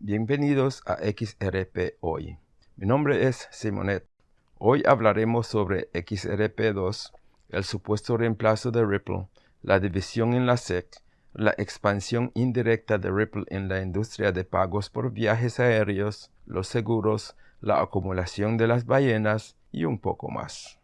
Bienvenidos a XRP Hoy. Mi nombre es Simonet. Hoy hablaremos sobre XRP2, el supuesto reemplazo de Ripple, la división en la SEC, la expansión indirecta de Ripple en la industria de pagos por viajes aéreos, los seguros, la acumulación de las ballenas y un poco más.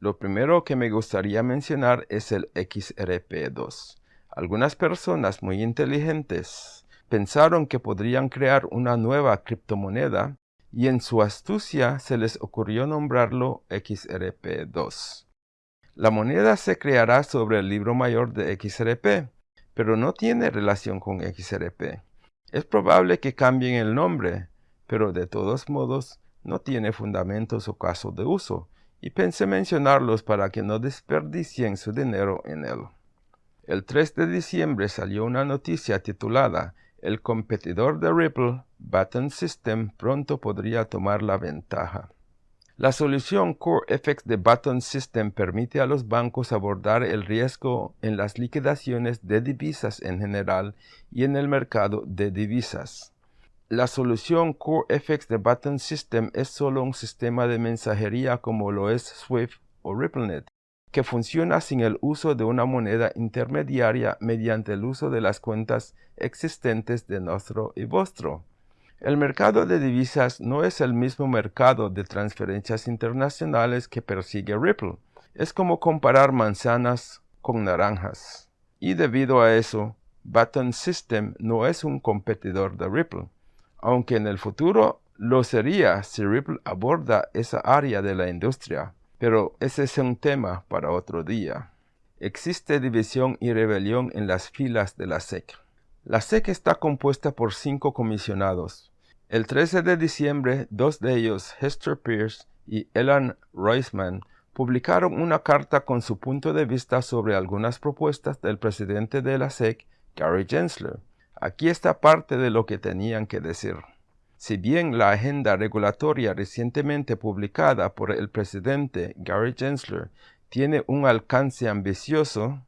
Lo primero que me gustaría mencionar es el XRP2. Algunas personas muy inteligentes pensaron que podrían crear una nueva criptomoneda y en su astucia se les ocurrió nombrarlo XRP2. La moneda se creará sobre el libro mayor de XRP, pero no tiene relación con XRP. Es probable que cambien el nombre, pero de todos modos no tiene fundamentos o caso de uso, y pensé mencionarlos para que no desperdicien su dinero en él. El 3 de diciembre salió una noticia titulada el competidor de Ripple, Button System, pronto podría tomar la ventaja. La solución CoreFX de Button System permite a los bancos abordar el riesgo en las liquidaciones de divisas en general y en el mercado de divisas. La solución CoreFX de Button System es solo un sistema de mensajería como lo es Swift o RippleNet, que funciona sin el uso de una moneda intermediaria mediante el uso de las cuentas existentes de nuestro y vuestro. El mercado de divisas no es el mismo mercado de transferencias internacionales que persigue Ripple. Es como comparar manzanas con naranjas. Y debido a eso, Button System no es un competidor de Ripple, aunque en el futuro lo sería si Ripple aborda esa área de la industria. Pero ese es un tema para otro día. Existe división y rebelión en las filas de la SEC. La SEC está compuesta por cinco comisionados. El 13 de diciembre, dos de ellos, Hester Pierce y Elan Reisman, publicaron una carta con su punto de vista sobre algunas propuestas del presidente de la SEC, Gary Gensler. Aquí está parte de lo que tenían que decir. Si bien la agenda regulatoria recientemente publicada por el presidente Gary Gensler tiene un alcance ambicioso,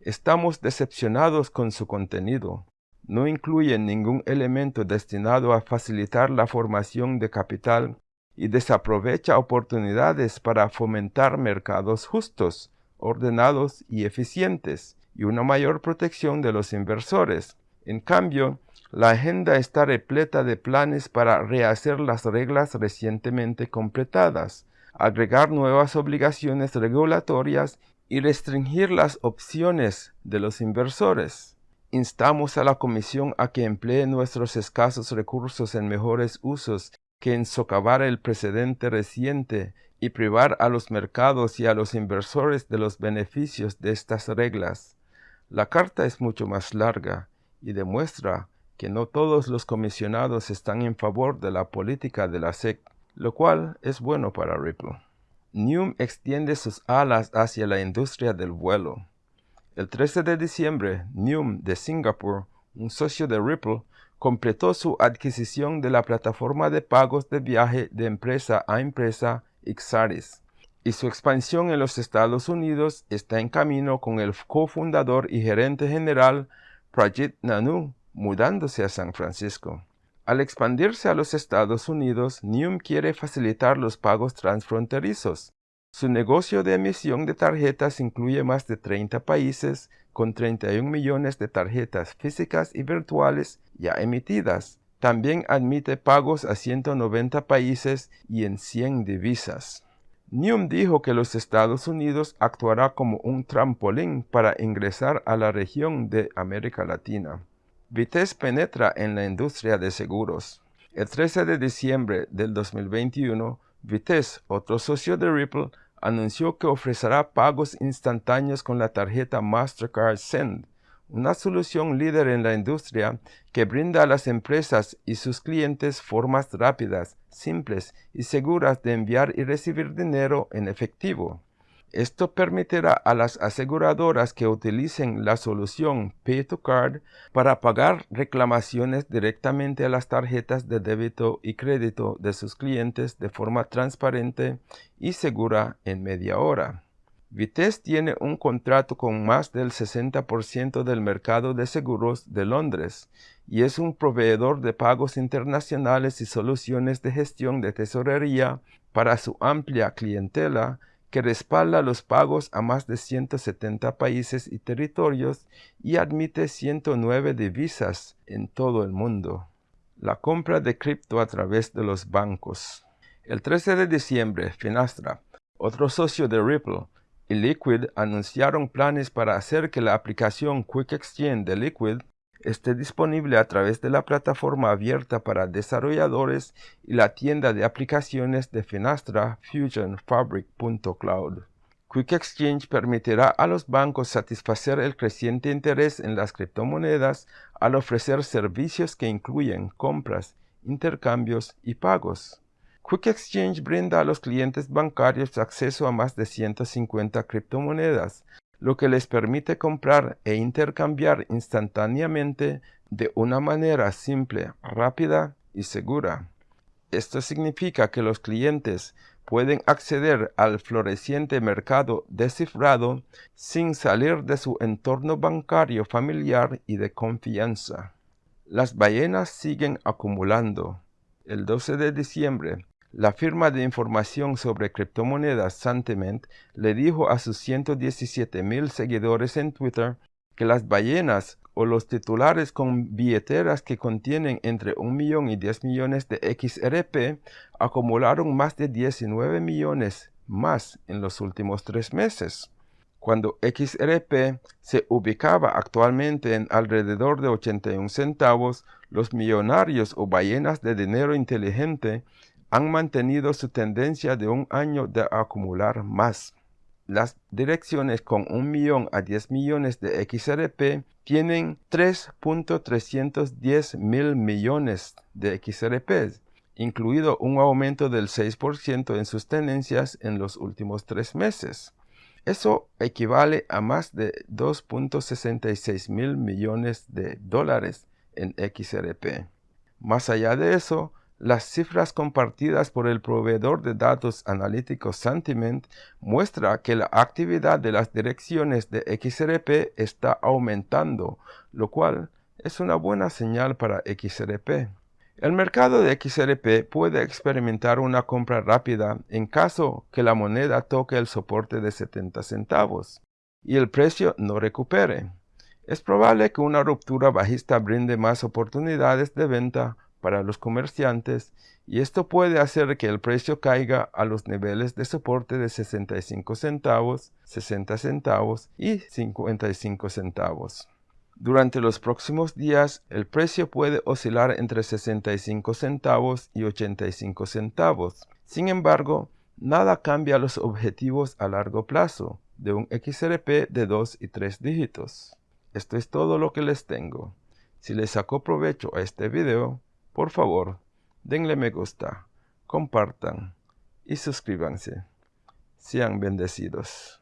estamos decepcionados con su contenido. No incluye ningún elemento destinado a facilitar la formación de capital y desaprovecha oportunidades para fomentar mercados justos, ordenados y eficientes, y una mayor protección de los inversores. En cambio, la agenda está repleta de planes para rehacer las reglas recientemente completadas, agregar nuevas obligaciones regulatorias y restringir las opciones de los inversores. Instamos a la Comisión a que emplee nuestros escasos recursos en mejores usos que en socavar el precedente reciente y privar a los mercados y a los inversores de los beneficios de estas reglas. La carta es mucho más larga y demuestra que no todos los comisionados están en favor de la política de la SEC, lo cual es bueno para Ripple. Neum extiende sus alas hacia la industria del vuelo. El 13 de diciembre, Neum de Singapur, un socio de Ripple, completó su adquisición de la plataforma de pagos de viaje de empresa a empresa Ixaris, y su expansión en los Estados Unidos está en camino con el cofundador y gerente general Prajit Nanu, mudándose a San Francisco. Al expandirse a los Estados Unidos, Neum quiere facilitar los pagos transfronterizos. Su negocio de emisión de tarjetas incluye más de 30 países, con 31 millones de tarjetas físicas y virtuales ya emitidas. También admite pagos a 190 países y en 100 divisas. Neum dijo que los Estados Unidos actuará como un trampolín para ingresar a la región de América Latina. Vitesse penetra en la industria de seguros. El 13 de diciembre del 2021, Vitesse, otro socio de Ripple, anunció que ofrecerá pagos instantáneos con la tarjeta Mastercard Send, una solución líder en la industria que brinda a las empresas y sus clientes formas rápidas, simples y seguras de enviar y recibir dinero en efectivo. Esto permitirá a las aseguradoras que utilicen la solución Pay to Card para pagar reclamaciones directamente a las tarjetas de débito y crédito de sus clientes de forma transparente y segura en media hora. Vitesse tiene un contrato con más del 60% del mercado de seguros de Londres y es un proveedor de pagos internacionales y soluciones de gestión de tesorería para su amplia clientela que respalda los pagos a más de 170 países y territorios y admite 109 divisas en todo el mundo. La compra de cripto a través de los bancos. El 13 de diciembre, Finastra, otro socio de Ripple, y Liquid anunciaron planes para hacer que la aplicación Quick Exchange de Liquid esté disponible a través de la plataforma abierta para desarrolladores y la tienda de aplicaciones de Finastra Fusion Fabric.cloud. Quick Exchange permitirá a los bancos satisfacer el creciente interés en las criptomonedas al ofrecer servicios que incluyen compras, intercambios y pagos. Quick Exchange brinda a los clientes bancarios acceso a más de 150 criptomonedas, lo que les permite comprar e intercambiar instantáneamente de una manera simple, rápida y segura. Esto significa que los clientes pueden acceder al floreciente mercado descifrado sin salir de su entorno bancario familiar y de confianza. Las ballenas siguen acumulando. El 12 de diciembre, la firma de información sobre criptomonedas Sentiment le dijo a sus 117 mil seguidores en Twitter que las ballenas o los titulares con billeteras que contienen entre 1 millón y 10 millones de XRP acumularon más de 19 millones más en los últimos tres meses. Cuando XRP se ubicaba actualmente en alrededor de 81 centavos, los millonarios o ballenas de dinero inteligente han mantenido su tendencia de un año de acumular más. Las direcciones con 1 millón a 10 millones de XRP tienen 3.310 mil millones de XRP, incluido un aumento del 6% en sus tenencias en los últimos tres meses. Eso equivale a más de 2.66 mil millones de dólares en XRP. Más allá de eso, las cifras compartidas por el proveedor de datos analíticos Sentiment muestra que la actividad de las direcciones de XRP está aumentando, lo cual es una buena señal para XRP. El mercado de XRP puede experimentar una compra rápida en caso que la moneda toque el soporte de 70 centavos y el precio no recupere. Es probable que una ruptura bajista brinde más oportunidades de venta para los comerciantes y esto puede hacer que el precio caiga a los niveles de soporte de 65 centavos, 60 centavos y 55 centavos. Durante los próximos días, el precio puede oscilar entre 65 centavos y 85 centavos. Sin embargo, nada cambia los objetivos a largo plazo de un XRP de 2 y 3 dígitos. Esto es todo lo que les tengo. Si les sacó provecho a este video, por favor, denle me gusta, compartan y suscríbanse. Sean bendecidos.